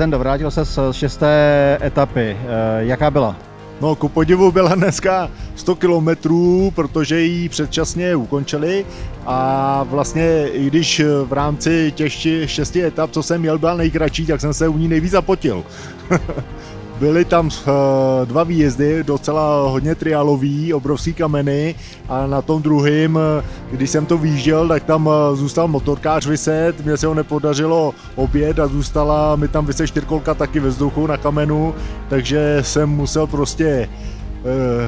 Zdendo, vrátil se z šesté etapy. Eh, jaká byla? No, ku podivu byla dneska 100 kilometrů, protože ji předčasně ukončili a vlastně i když v rámci těch šesti etap, co jsem měl, byla nejkratší, tak jsem se u ní nejvíc zapotil. Byly tam uh, dva výjezdy, docela hodně trialový, obrovský kameny. A na tom druhém, když jsem to výjížděl, tak tam uh, zůstal motorkář vyset, mně se ho nepodařilo obět a zůstala mi tam vyset čtyřkolka taky ve vzduchu na kamenu, takže jsem musel prostě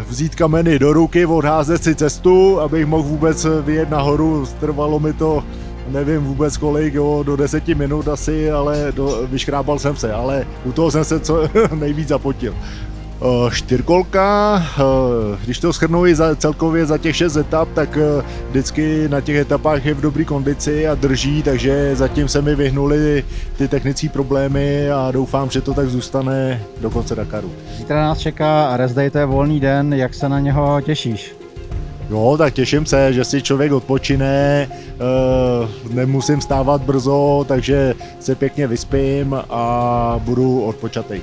vzít kameny do ruky, odházet si cestu, abych mohl vůbec vyjet nahoru, trvalo mi to nevím vůbec kolik, jo, do deseti minut asi, ale do, vyškrábal jsem se, ale u toho jsem se co nejvíc zapotil. Čtyřkolka, když to shrnu i za, celkově za těch šest etap, tak vždycky na těch etapách je v dobré kondici a drží, takže zatím se mi vyhnuli ty technické problémy a doufám, že to tak zůstane do konce Dakaru. Zítra nás čeká rest day, to je volný den, jak se na něho těšíš? Jo, tak těším se, že si člověk odpočine, eh, nemusím stávat brzo, takže se pěkně vyspím a budu odpočatý.